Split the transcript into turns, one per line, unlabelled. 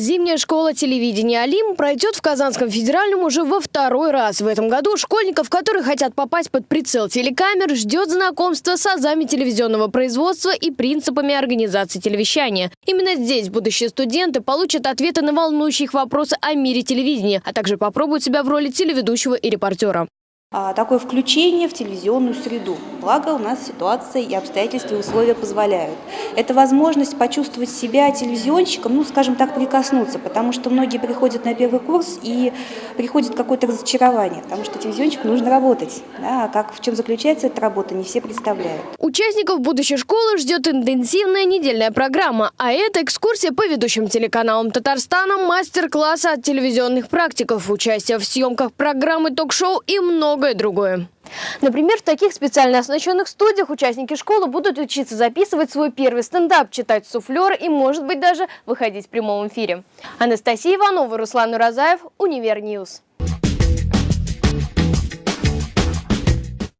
Зимняя школа телевидения «Алим» пройдет в Казанском федеральном уже во второй раз. В этом году школьников, которые хотят попасть под прицел телекамер, ждет знакомство с азами телевизионного производства и принципами организации телевещания. Именно здесь будущие студенты получат ответы на волнующие их вопросы о мире телевидения, а также попробуют себя в роли телеведущего и репортера.
А, такое включение в телевизионную среду. Благо у нас ситуация и обстоятельства и условия позволяют. Это возможность почувствовать себя телевизионщиком, ну, скажем так, прикоснуться, потому что многие приходят на первый курс и приходит какое-то разочарование, потому что телевизионщику нужно работать. Да, а как, в чем заключается эта работа, не все представляют.
Участников будущей школы ждет интенсивная недельная программа, а это экскурсия по ведущим телеканалам Татарстана, мастер-классы от телевизионных практиков, участие в съемках программы ток-шоу и много многое другое. Например, в таких специально оснащенных студиях участники школы будут учиться записывать свой первый стендап, читать суфлер и, может быть, даже выходить в прямом эфире. Анастасия Иванова, Руслан Уразаев, Универньюз.